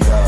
yeah.